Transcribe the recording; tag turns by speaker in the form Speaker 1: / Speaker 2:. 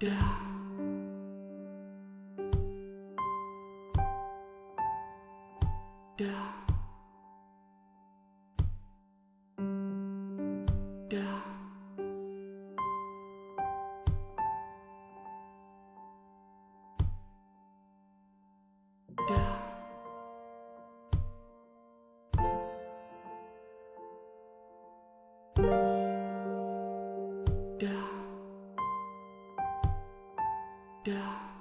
Speaker 1: down
Speaker 2: da.